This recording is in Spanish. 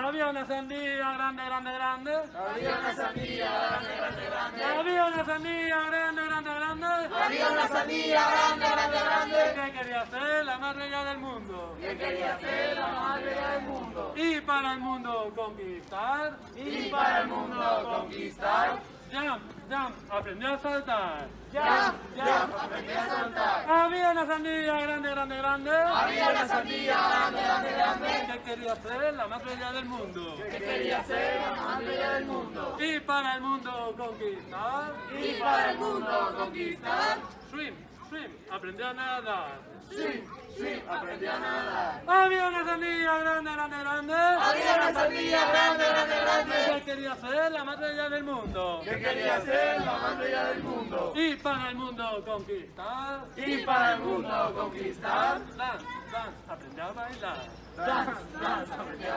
sandía grande, grande, grande. Había una sandía grande, grande, grande. Había una sandía grande, grande, grande. Había una sandía grande, grande, grande. Que quería ser la más bella del mundo. Que quería ser la más bella del mundo. Y para el mundo conquistar. Y para el mundo conquistar. Jump, jump, aprendió a saltar. Jump, jump, aprendí a saltar. Había una sandía grande, grande, grande. Había una sandía grande, quería ser la más bella del mundo. Que quería ser la más bella del mundo. Y para el mundo conquistar. Y para el mundo conquistar. Swim, swim, aprendió a nadar. Sí, sí, aprendí a nadar. Había una sandía grande, grande, grande. Había una sandía grande, grande, grande. Que quería ser la más bella del mundo. Que quería ser la más bella del mundo. Y para el mundo conquistar. Y para el mundo conquistar. Dance, dance, aprendió a bailar. Dance, dance, aprendí a bailar.